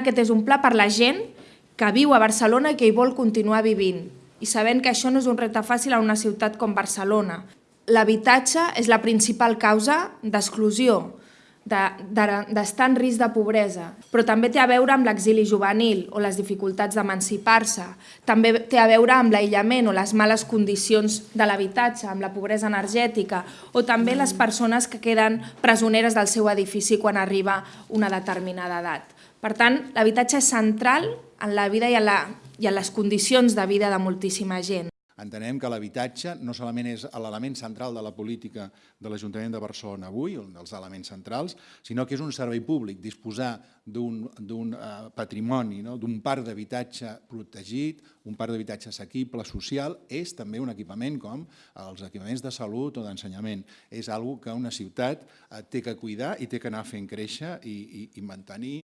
aquest és un pla per la gent que viu a Barcelona i que hi vol continuar vivint. I sabent que això no és un repte fàcil en una ciutat com Barcelona. L'habitatge és la principal causa d'exclusió, d'estar de, de, en risc de pobresa, però també té a veure amb l'exili juvenil o les dificultats d'emancipar-se, també té a veure amb l'aïllament o les males condicions de l'habitatge, amb la pobresa energètica, o també les persones que queden presoneres del seu edifici quan arriba una determinada edat. Per tant, l'habitatge és central en la vida i en, la, i en les condicions de vida de moltíssima gent. Entenem que l'habitatge no solament és l'element central de la política de l'Ajuntament de Barcelona avui, un dels elements centrals, sinó que és un servei públic, disposar d'un uh, patrimoni, no? d'un parc d'habitatge protegit, un parc d'habitatge assequible, social, és també un equipament com els equipaments de salut o d'ensenyament. És algo que una ciutat uh, té que cuidar i té que anar fent créixer i, i, i mantenir